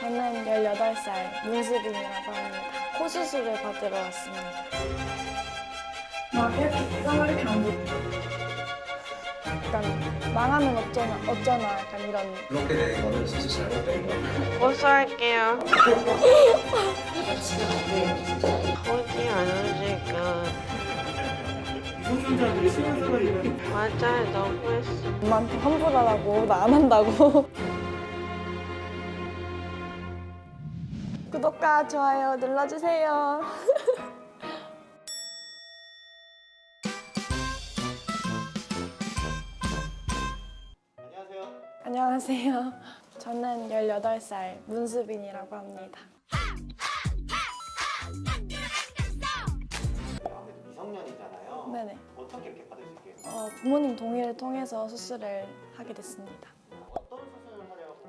저는 18살 문수빈이라고 합니다. 코 수술을 받으러 왔습니다. 안 돼. 약간 망하면 어쩌나, 어쩌나 약간 이런 그렇게 되는 거는 진짜 잘못된 거 고소할게요. 오지 않으니까. 맞아요, 너무했어. 엄마한테 환불하라고 나 안 한다고. 구독과 좋아요 눌러주세요. 안녕하세요 안녕하세요. 저는 18살 문수빈이라고 합니다. 아무래도 미성년이잖아요 네네. 어떻게 이렇게 받으실게요? 어, 부모님 동의를 통해서 수술을 하게 됐습니다. 어떤 수술을 하려고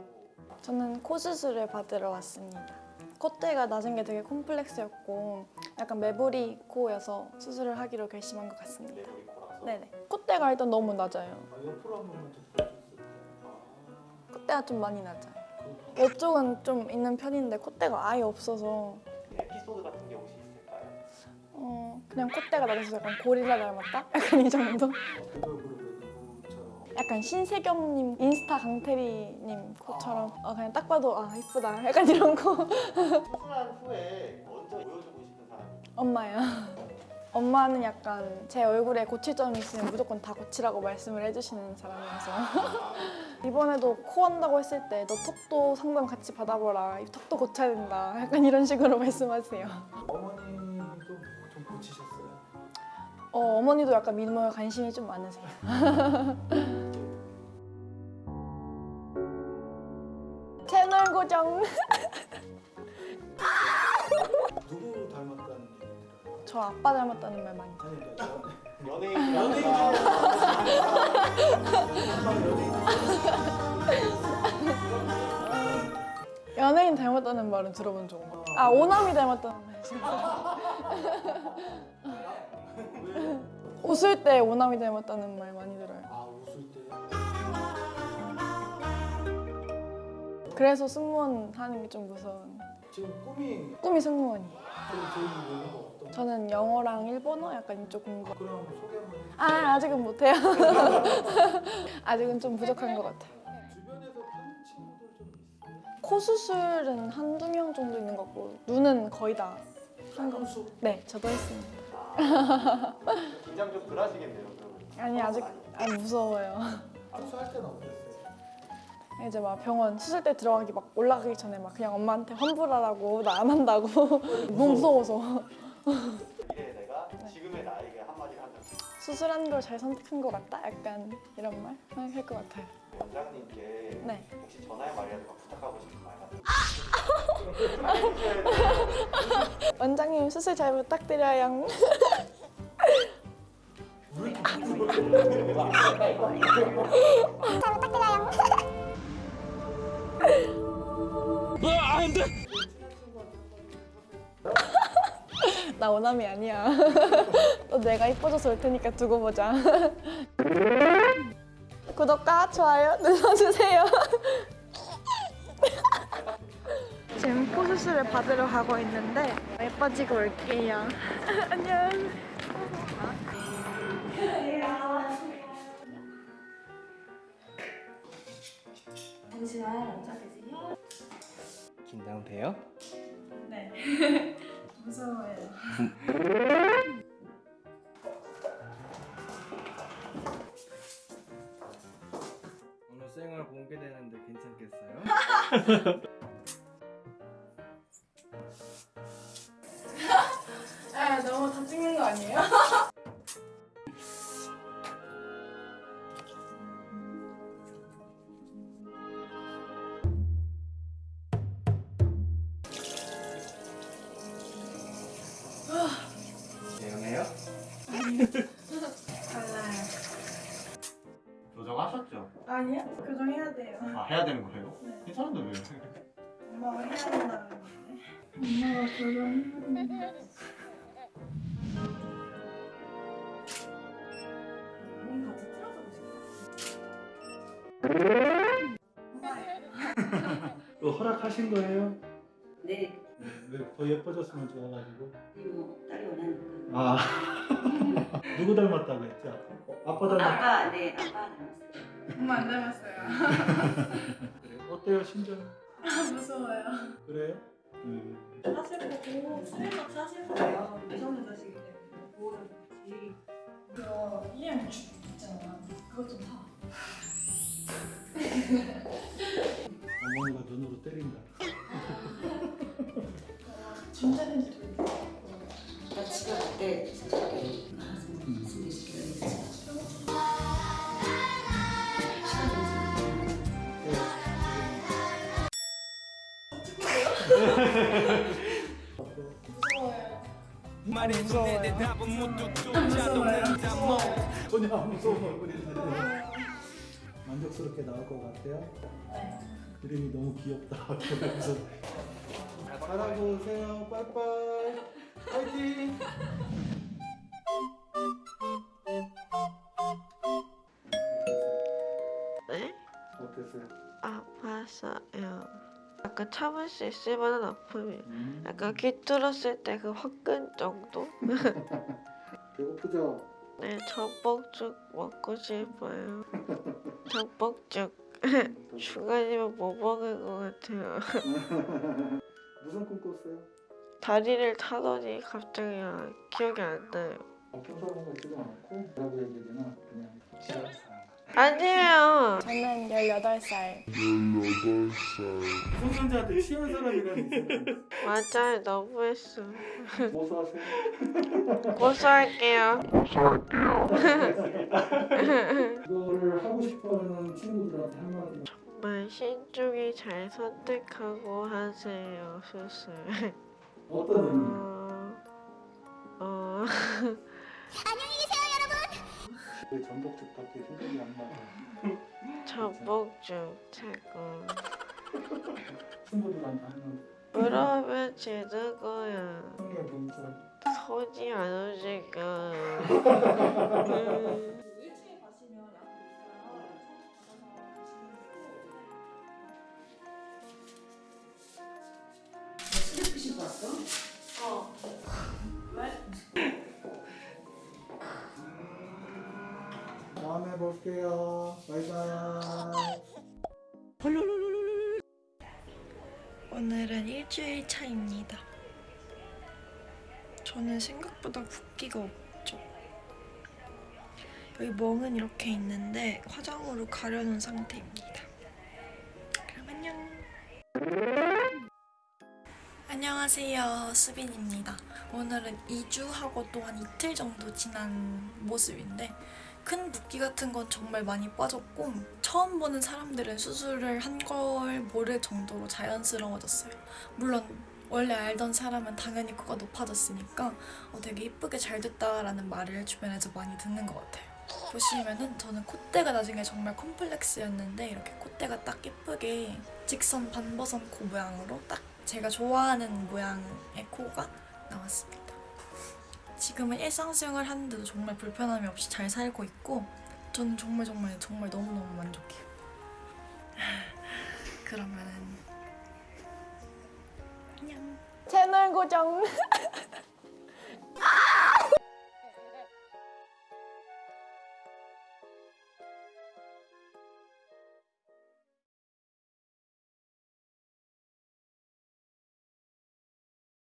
저는 코 수술을 받으러 왔습니다. 콧대가 낮은 게 되게 콤플렉스였고 약간 매부리 코여서 수술을 하기로 결심한 것 같습니다. 네네. 콧대가 일단 너무 낮아요. 콧대가 좀 많이 낮아요. 이쪽은 좀 있는 편인데 콧대가 아예 없어서 에피소드 같은 게 혹시 있을까요? 어, 그냥 콧대가 낮아서 약간 고릴라 닮았다? 약간 이 정도? 약간 신세경님, 인스타 강태리님 코처럼 어, 그냥 딱 봐도 아 이쁘다 약간 이런 거 수술한 후에 먼저 보여주고 싶은 사람이 엄마요. 엄마는 약간 제 얼굴에 고칠 점이 있으면 무조건 다 고치라고 말씀을 해주시는 사람이어서 이번에도 코 한다고 했을 때 너 턱도 상담 같이 받아보라 이 턱도 고쳐야 된다 약간 이런 식으로 말씀하세요. 어머니도 좀 고치셨어요? 어, 어머니도 약간 미모에 관심이 좀 많으세요. 고정. 누구 닮았다는 얘기 들어요? 저 아빠 닮았다는 말 많이. 그러니까 연예인 연예인 연예인 닮았다는 말은 들어본 적 없어요. 아 오남이 닮았다는 말. 웃을 때 오남이 닮았다는 말 많이 들어요. 그래서 승무원 하는 게 좀 무서운. 지금 꿈이 꿈이 승무원이. 그럼 저희 외모가 어떤 저는 영어랑 일본어 약간 이쪽 공부. 그럼 소개 한번 해주세요 아 아직은 못해요. 아직은 좀 부족한 것 같아요. 코 수술은 한두 명 정도 있는 것 같고 눈은 거의 다한 거. 한수 네, 저도 했습니다. 긴장 좀 덜 하시겠네요 그러면 아니 아직 아 무서워요. 한수할 때는 어땠어요? 이제 막 병원 수술대 들어가기 막 올라가기 전에 막 그냥 엄마한테 환불하라고 나 안 한다고 너무 무서워서 미래의 내가 지금의 나에게 한다면 수술한 걸 잘 선택한 것 같다 약간 이런 말 할 것 같아요. 원장님께 네. 혹시 전화의 말이라도 막 부탁하고 싶은 말 원장님 수술 잘 부탁드려요. 왜 이렇게 부끄러워요? 나 원함이 아니야. 또 내가 이뻐져서 올 테니까 두고 보자. 구독과 좋아요 눌러주세요. 지금 코 수술을 받으러 가고 있는데 예뻐지고 올게요. 안녕. 긴장돼요? 네. 무서워요. 오늘 생얼 공개되는데 괜찮겠어요? 아 너무 다 찍는 거 아니에요? 달라요. 조정하셨죠? 아니요 교정해야 돼요. 아 해야 되는 거예요? 네. 괜찮은데 왜? 엄마가 해야 된다고 했는데. 엄마가 교정해야 어, 허락하신 거예요? 네, 네, 왜더 예뻐졌으면 좋아가지고. 이모 딸이 원하니까. 아 누구 닮았다고 했지? 아빠, 아빠 닮았. 아빠, 네, 아빠 닮았어요. 엄마 안 닮았어요. 그래. 어때요 심정? 무서워요. 그래요? 음. 사실 보고 설마 사실 거예요. 미성년 자식이 때문에 보호자 좋지. 그거 이름 있잖아. 그것 좀 사. 어머니가 눈으로 때린다. 만족스럽게 나올 것 같아요? 네. 그림이 너무 귀엽다. 그래서 잘하고 오세요. 빠이빠이. 파이팅. 네? 어땠어요? 아팠어요. 약간 참을 수 있을 만한 아픔이에요. 음. 약간 귀 뚫었을 때 그 화끈 정도? 배고프죠? 네, 전복죽 먹고 싶어요. 전복죽. 중간이면 뭐 먹을 것 같아요. 무슨 꿈 꿨어요? 다리를 타더니 갑자기 아- 기억이 안 나요. 어떤 사람 같지도 않고 뭐라고 얘기해야 되나 그냥 사람. 아니에요. 저는 18살. 성년자한테 취한 사람이라는 생각. 맞아요. 너무했어. 고소하세요? 고소할게요. 이거를 하고 싶어하는 친구들한테 한마디. 정말 신중히 잘 선택하고 하세요. 수술. 어떤 의미? 어... 어... 왜 전복죽밖에 생각이 안 나요? 전복죽 최고. 친구들한테 하는 그러면 지는 거야. 성의 분설. 손이 안 움직여. 음. 다음에 볼게요. 바이바이. 오늘은 일주일 차입니다. 저는 생각보다 붓기가 없죠. 여기 멍은 이렇게 있는데 화장으로 가려놓은 상태입니다. 그럼 안녕. 안녕하세요. 수빈입니다. 오늘은 2주하고 또 한 이틀 정도 지난 모습인데 큰 붓기 같은 건 정말 많이 빠졌고 처음 보는 사람들은 수술을 한 걸 모를 정도로 자연스러워졌어요. 물론 원래 알던 사람은 당연히 코가 높아졌으니까 어, 되게 이쁘게 잘 됐다라는 말을 주변에서 많이 듣는 것 같아요. 보시면은 저는 콧대가 나중에 정말 콤플렉스였는데 이렇게 콧대가 딱 예쁘게 직선 반버선 코 모양으로 딱 제가 좋아하는 모양의 코가 나왔습니다. 지금은 일상생활 하는데도 정말 불편함이 없이 잘 살고 있고 저는 정말 정말 정말 너무너무 만족해요. 그러면은 안녕. 채널 고정.